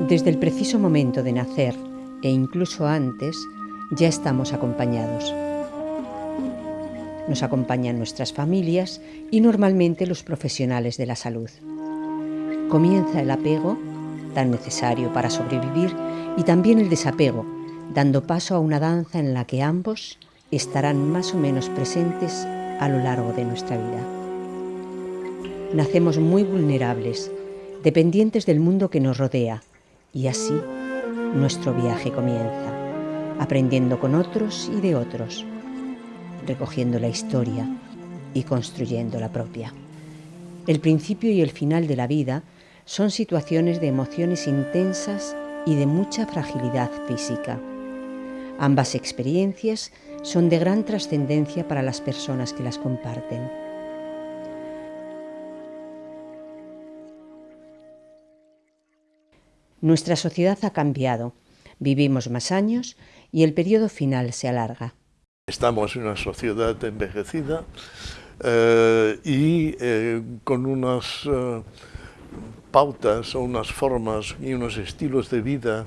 Desde el preciso momento de nacer e incluso antes, ya estamos acompañados. Nos acompañan nuestras familias y normalmente los profesionales de la salud. Comienza el apego, tan necesario para sobrevivir, y también el desapego, dando paso a una danza en la que ambos estarán más o menos presentes a lo largo de nuestra vida. Nacemos muy vulnerables, dependientes del mundo que nos rodea, y así nuestro viaje comienza, aprendiendo con otros y de otros, recogiendo la historia y construyendo la propia. El principio y el final de la vida son situaciones de emociones intensas y de mucha fragilidad física. Ambas experiencias son de gran trascendencia para las personas que las comparten. Nuestra sociedad ha cambiado, vivimos más años y el periodo final se alarga. Estamos en una sociedad envejecida eh, y eh, con unas eh, pautas o unas formas y unos estilos de vida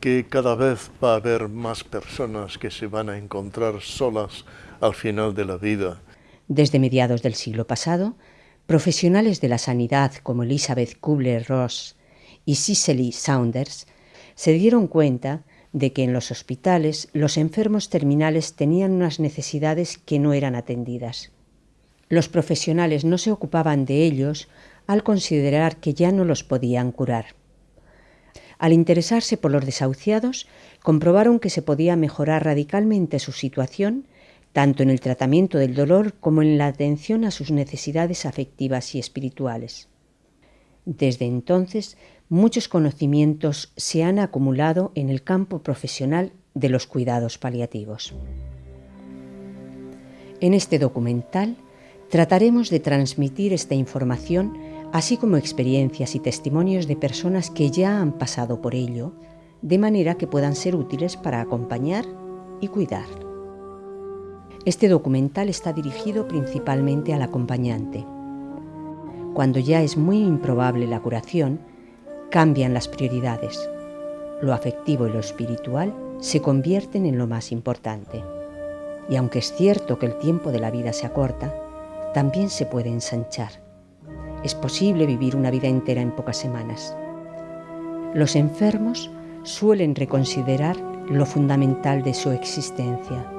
que cada vez va a haber más personas que se van a encontrar solas al final de la vida. Desde mediados del siglo pasado, profesionales de la sanidad como Elizabeth Kubler-Ross y Cicely Saunders se dieron cuenta de que en los hospitales los enfermos terminales tenían unas necesidades que no eran atendidas. Los profesionales no se ocupaban de ellos al considerar que ya no los podían curar. Al interesarse por los desahuciados, comprobaron que se podía mejorar radicalmente su situación, tanto en el tratamiento del dolor como en la atención a sus necesidades afectivas y espirituales. Desde entonces muchos conocimientos se han acumulado en el campo profesional de los cuidados paliativos. En este documental trataremos de transmitir esta información, así como experiencias y testimonios de personas que ya han pasado por ello, de manera que puedan ser útiles para acompañar y cuidar. Este documental está dirigido principalmente al acompañante. Cuando ya es muy improbable la curación, cambian las prioridades. Lo afectivo y lo espiritual se convierten en lo más importante. Y aunque es cierto que el tiempo de la vida se acorta, también se puede ensanchar. Es posible vivir una vida entera en pocas semanas. Los enfermos suelen reconsiderar lo fundamental de su existencia.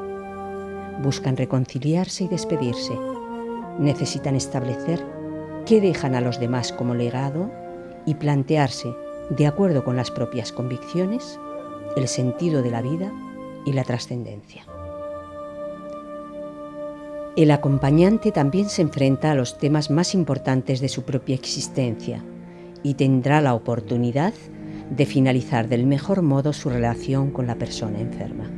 Buscan reconciliarse y despedirse. Necesitan establecer qué dejan a los demás como legado y plantearse, de acuerdo con las propias convicciones, el sentido de la vida y la trascendencia. El acompañante también se enfrenta a los temas más importantes de su propia existencia y tendrá la oportunidad de finalizar del mejor modo su relación con la persona enferma.